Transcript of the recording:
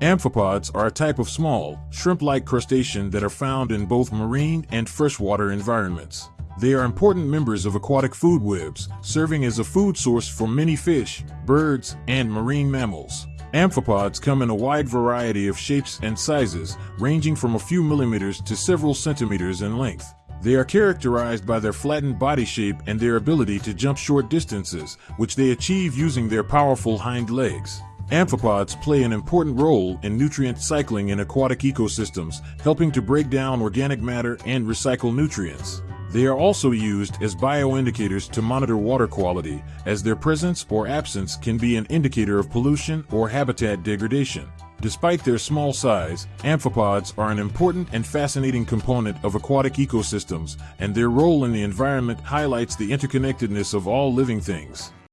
Amphipods are a type of small, shrimp-like crustacean that are found in both marine and freshwater environments. They are important members of aquatic food webs, serving as a food source for many fish, birds, and marine mammals. Amphipods come in a wide variety of shapes and sizes, ranging from a few millimeters to several centimeters in length. They are characterized by their flattened body shape and their ability to jump short distances, which they achieve using their powerful hind legs. Amphipods play an important role in nutrient cycling in aquatic ecosystems, helping to break down organic matter and recycle nutrients. They are also used as bioindicators to monitor water quality, as their presence or absence can be an indicator of pollution or habitat degradation. Despite their small size, amphipods are an important and fascinating component of aquatic ecosystems, and their role in the environment highlights the interconnectedness of all living things.